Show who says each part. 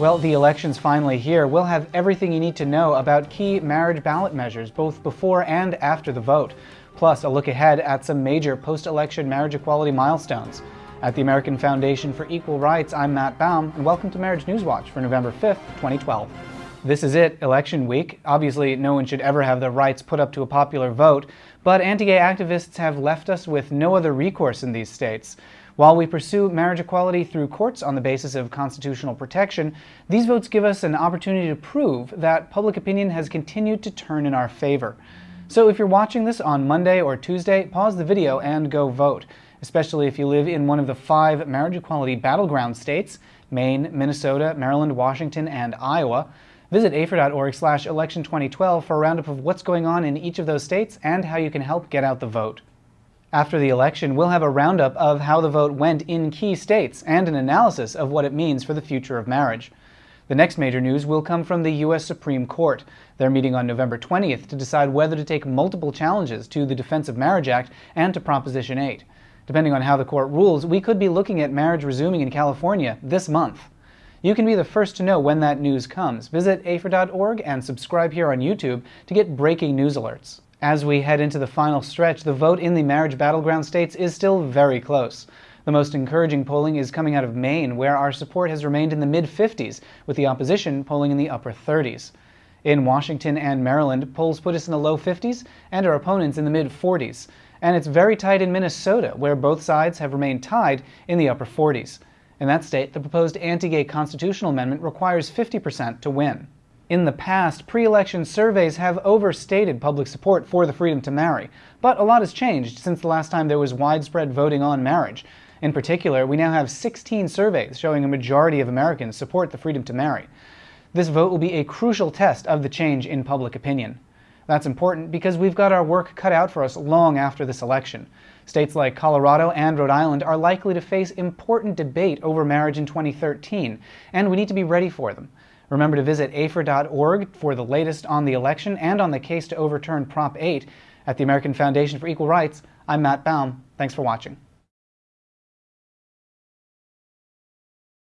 Speaker 1: Well, the election's finally here. We'll have everything you need to know about key marriage ballot measures, both before and after the vote. Plus, a look ahead at some major post-election marriage equality milestones. At the American Foundation for Equal Rights, I'm Matt Baum, and welcome to Marriage News Watch for November 5th, 2012. This is it, election week. Obviously, no one should ever have their rights put up to a popular vote, but anti-gay activists have left us with no other recourse in these states. While we pursue marriage equality through courts on the basis of constitutional protection, these votes give us an opportunity to prove that public opinion has continued to turn in our favor. So if you're watching this on Monday or Tuesday, pause the video and go vote, especially if you live in one of the five marriage equality battleground states, Maine, Minnesota, Maryland, Washington, and Iowa. Visit AFER.org slash election 2012 for a roundup of what's going on in each of those states and how you can help get out the vote. After the election, we'll have a roundup of how the vote went in key states and an analysis of what it means for the future of marriage. The next major news will come from the U.S. Supreme Court. They're meeting on November 20th to decide whether to take multiple challenges to the Defense of Marriage Act and to Proposition 8. Depending on how the court rules, we could be looking at marriage resuming in California this month. You can be the first to know when that news comes. Visit AFER.org and subscribe here on YouTube to get breaking news alerts. As we head into the final stretch, the vote in the marriage battleground states is still very close. The most encouraging polling is coming out of Maine, where our support has remained in the mid-50s, with the opposition polling in the upper 30s. In Washington and Maryland, polls put us in the low 50s and our opponents in the mid-40s. And it's very tight in Minnesota, where both sides have remained tied in the upper 40s. In that state, the proposed anti-gay constitutional amendment requires 50% to win. In the past, pre-election surveys have overstated public support for the freedom to marry, but a lot has changed since the last time there was widespread voting on marriage. In particular, we now have 16 surveys showing a majority of Americans support the freedom to marry. This vote will be a crucial test of the change in public opinion. That's important because we've got our work cut out for us long after this election. States like Colorado and Rhode Island are likely to face important debate over marriage in 2013, and we need to be ready for them. Remember to visit AFER.org for the latest on the election and on the case to overturn Prop 8. At the American Foundation for Equal Rights, I'm Matt Baum. Thanks for watching.